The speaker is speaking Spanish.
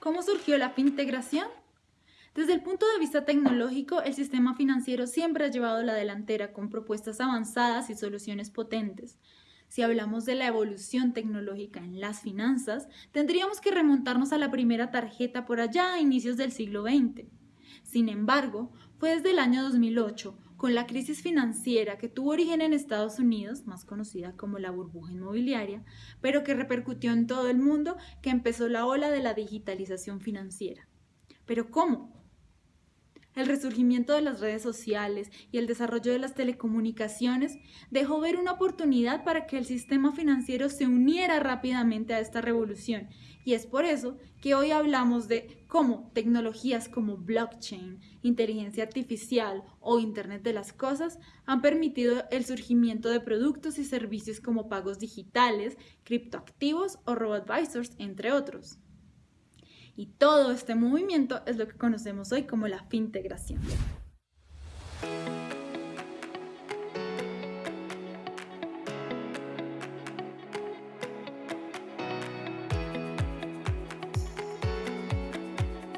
¿Cómo surgió la fintegración? Desde el punto de vista tecnológico, el sistema financiero siempre ha llevado la delantera con propuestas avanzadas y soluciones potentes. Si hablamos de la evolución tecnológica en las finanzas, tendríamos que remontarnos a la primera tarjeta por allá a inicios del siglo XX. Sin embargo, fue desde el año 2008, con la crisis financiera que tuvo origen en Estados Unidos, más conocida como la burbuja inmobiliaria, pero que repercutió en todo el mundo, que empezó la ola de la digitalización financiera. ¿Pero cómo? El resurgimiento de las redes sociales y el desarrollo de las telecomunicaciones dejó ver una oportunidad para que el sistema financiero se uniera rápidamente a esta revolución y es por eso que hoy hablamos de cómo tecnologías como blockchain, inteligencia artificial o Internet de las Cosas han permitido el surgimiento de productos y servicios como pagos digitales, criptoactivos o robo-advisors, entre otros. Y todo este movimiento es lo que conocemos hoy como la fintegración.